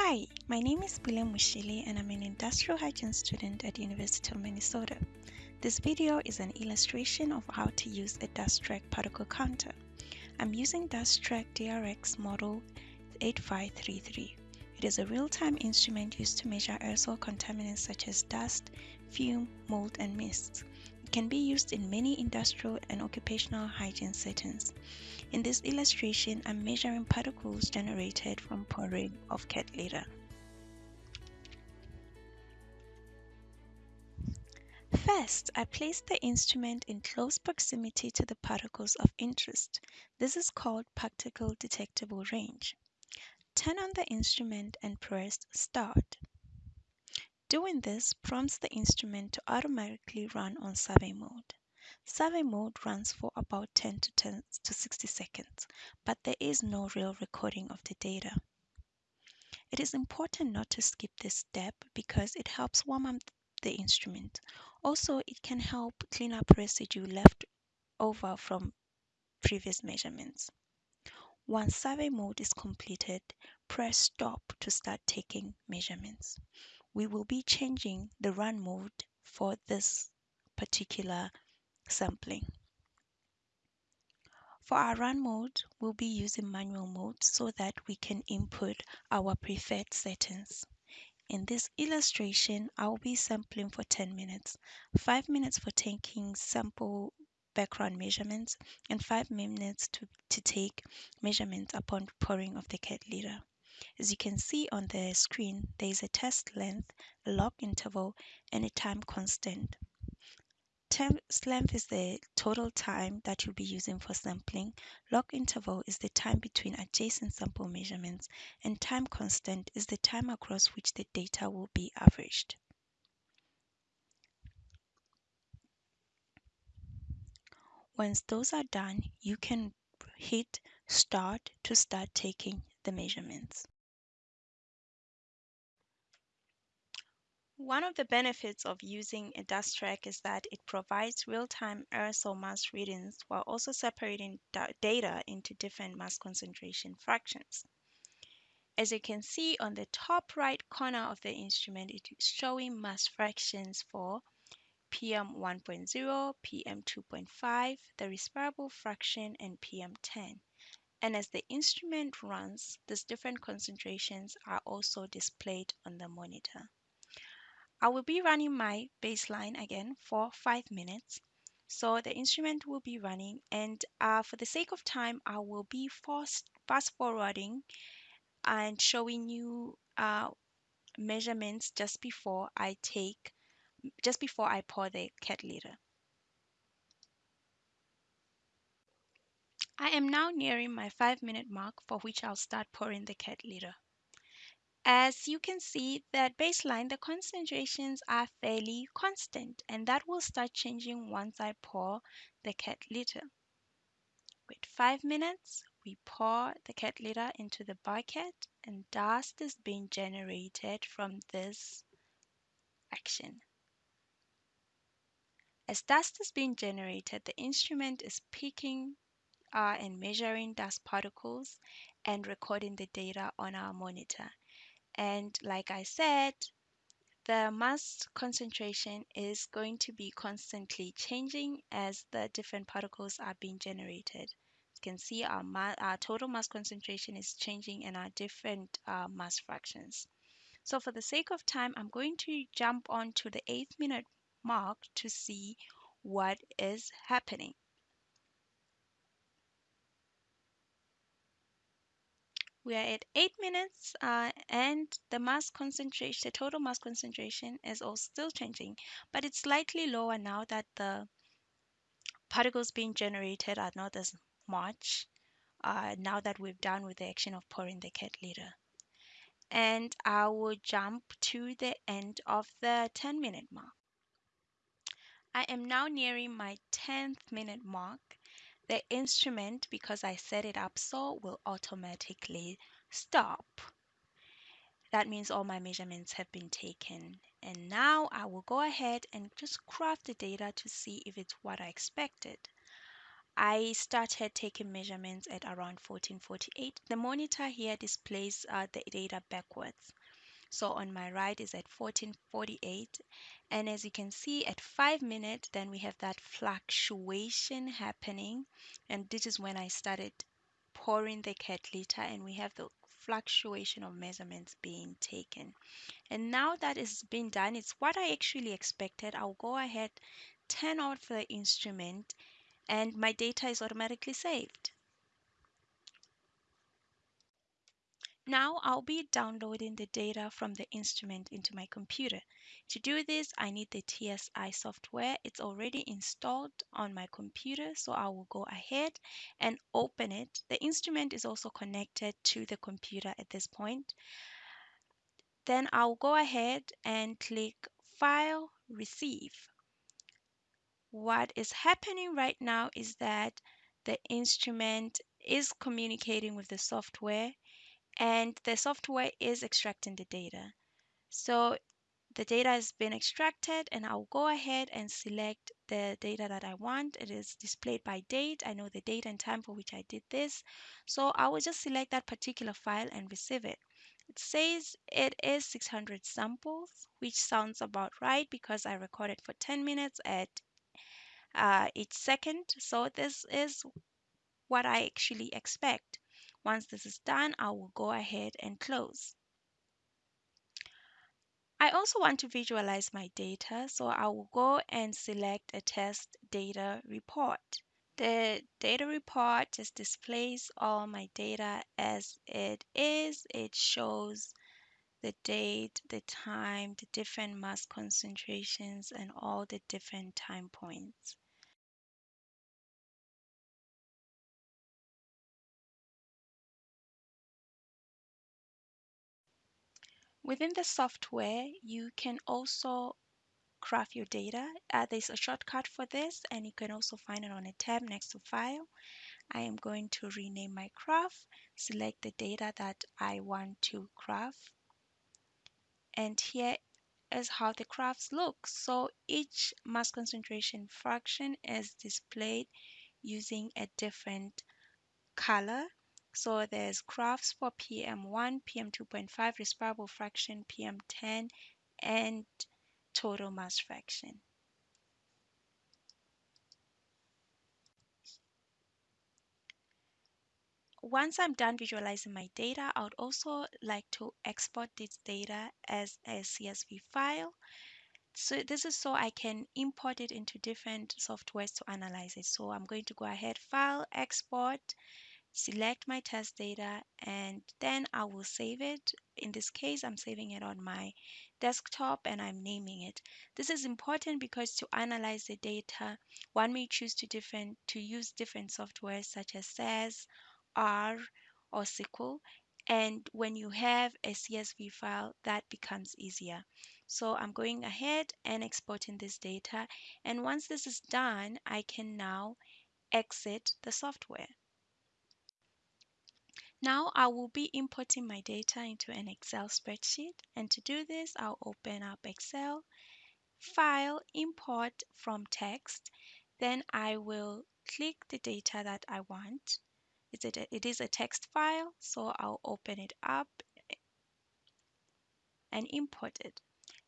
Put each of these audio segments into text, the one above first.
Hi, my name is Bilem Mushili and I'm an industrial hygiene student at the University of Minnesota. This video is an illustration of how to use a DustTrak particle counter. I'm using DustTrak DRX model 8533. It is a real-time instrument used to measure aerosol contaminants such as dust, fume, mold, and mist. It can be used in many industrial and occupational hygiene settings. In this illustration, I'm measuring particles generated from pouring of cat litter. First, I place the instrument in close proximity to the particles of interest. This is called particle detectable range. Turn on the instrument and press start. Doing this prompts the instrument to automatically run on survey mode. Survey mode runs for about 10 to 10 to 60 seconds, but there is no real recording of the data. It is important not to skip this step because it helps warm up the instrument. Also, it can help clean up residue left over from previous measurements. Once survey mode is completed, press stop to start taking measurements. We will be changing the run mode for this particular sampling. For our run mode, we'll be using manual mode so that we can input our preferred settings. In this illustration, I'll be sampling for 10 minutes, 5 minutes for taking sample background measurements, and 5 minutes to, to take measurements upon pouring of the cat litter. As you can see on the screen, there is a test length, a log interval, and a time constant. Test length is the total time that you'll be using for sampling. Log interval is the time between adjacent sample measurements, and time constant is the time across which the data will be averaged. Once those are done, you can hit start to start taking the measurements. One of the benefits of using a DustTrak is that it provides real-time aerosol mass readings while also separating data into different mass concentration fractions. As you can see on the top right corner of the instrument, it is showing mass fractions for PM 1.0, PM 2.5, the respirable fraction, and PM 10. And as the instrument runs, these different concentrations are also displayed on the monitor. I will be running my baseline again for five minutes. So the instrument will be running and uh, for the sake of time, I will be fast, fast forwarding and showing you uh, measurements just before I take, just before I pour the cat litter. I am now nearing my five minute mark for which I'll start pouring the cat litter. As you can see that baseline, the concentrations are fairly constant and that will start changing once I pour the cat litter. Wait five minutes, we pour the cat litter into the bucket and dust is being generated from this action. As dust is being generated, the instrument is picking uh, and measuring dust particles and recording the data on our monitor. And like I said, the mass concentration is going to be constantly changing as the different particles are being generated. You can see our, our total mass concentration is changing and our different uh, mass fractions. So for the sake of time, I'm going to jump on to the eighth minute mark to see what is happening. We are at 8 minutes uh, and the mass concentration, the total mass concentration is also still changing, but it's slightly lower now that the particles being generated are not as much uh, now that we've done with the action of pouring the cat litter. And I will jump to the end of the 10 minute mark. I am now nearing my 10th minute mark the instrument, because I set it up so, will automatically stop. That means all my measurements have been taken. And now I will go ahead and just graph the data to see if it's what I expected. I started taking measurements at around 1448. The monitor here displays uh, the data backwards. So on my right is at 1448. And as you can see at five minutes, then we have that fluctuation happening. And this is when I started pouring the cat litter and we have the fluctuation of measurements being taken. And now that is being done, it's what I actually expected. I'll go ahead, turn off the instrument, and my data is automatically saved. Now I'll be downloading the data from the instrument into my computer. To do this, I need the TSI software. It's already installed on my computer, so I will go ahead and open it. The instrument is also connected to the computer at this point. Then I'll go ahead and click File, Receive. What is happening right now is that the instrument is communicating with the software and the software is extracting the data. So the data has been extracted and I'll go ahead and select the data that I want. It is displayed by date. I know the date and time for which I did this. So I will just select that particular file and receive it. It says it is 600 samples, which sounds about right because I recorded for 10 minutes at uh, each second. So this is what I actually expect. Once this is done, I will go ahead and close. I also want to visualize my data, so I will go and select a test data report. The data report just displays all my data as it is. It shows the date, the time, the different mass concentrations, and all the different time points. Within the software, you can also graph your data. Uh, there's a shortcut for this, and you can also find it on a tab next to File. I am going to rename my graph, select the data that I want to graph, and here is how the graphs look. So each mass concentration fraction is displayed using a different color. So there's graphs for PM1, PM2.5, respirable fraction, PM10, and total mass fraction. Once I'm done visualizing my data, I would also like to export this data as a CSV file. So this is so I can import it into different softwares to analyze it. So I'm going to go ahead, File, Export, select my test data and then I will save it. In this case, I'm saving it on my desktop and I'm naming it. This is important because to analyze the data, one may choose to different to use different software such as SAS, R, or SQL. And when you have a CSV file, that becomes easier. So I'm going ahead and exporting this data. And once this is done, I can now exit the software. Now I will be importing my data into an Excel spreadsheet and to do this I'll open up Excel, File, Import from Text, then I will click the data that I want. It is a text file so I'll open it up and import it.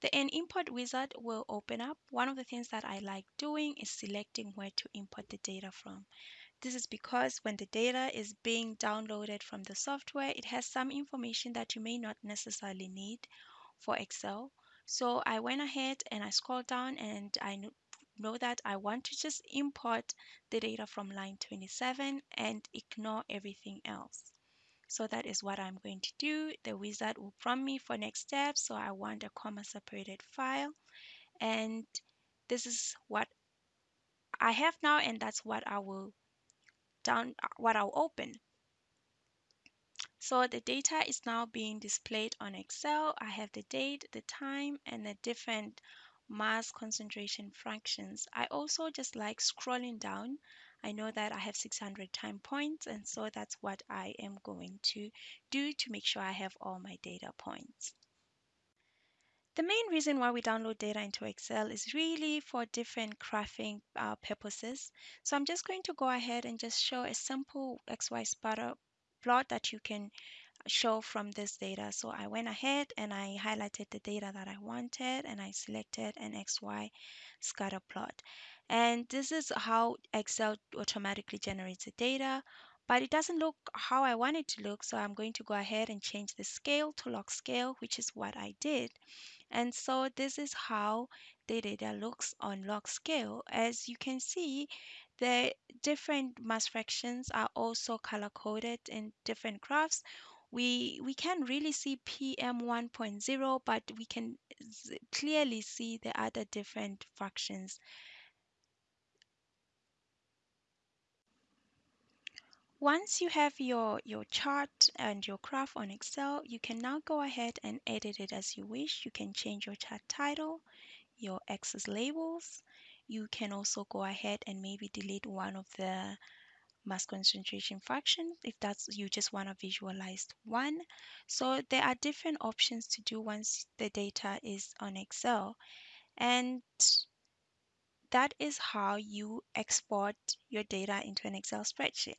The an import wizard will open up. One of the things that I like doing is selecting where to import the data from. This is because when the data is being downloaded from the software, it has some information that you may not necessarily need for Excel. So I went ahead and I scrolled down and I know that I want to just import the data from line 27 and ignore everything else. So that is what I'm going to do. The wizard will prompt me for next steps. So I want a comma separated file. And this is what I have now and that's what I will down uh, what I'll open. So the data is now being displayed on Excel. I have the date, the time, and the different mass concentration fractions. I also just like scrolling down. I know that I have 600 time points, and so that's what I am going to do to make sure I have all my data points. The main reason why we download data into Excel is really for different graphing uh, purposes. So I'm just going to go ahead and just show a simple XY scatter plot that you can show from this data. So I went ahead and I highlighted the data that I wanted and I selected an XY scatter plot. And this is how Excel automatically generates the data, but it doesn't look how I want it to look. So I'm going to go ahead and change the scale to log scale, which is what I did. And so this is how the data looks on log scale. As you can see, the different mass fractions are also color coded in different graphs we we can really see PM 1.0, but we can clearly see the other different fractions. Once you have your, your chart and your graph on Excel, you can now go ahead and edit it as you wish. You can change your chart title, your axis labels. You can also go ahead and maybe delete one of the mass concentration fraction if that's you just want to visualize one so there are different options to do once the data is on excel and that is how you export your data into an excel spreadsheet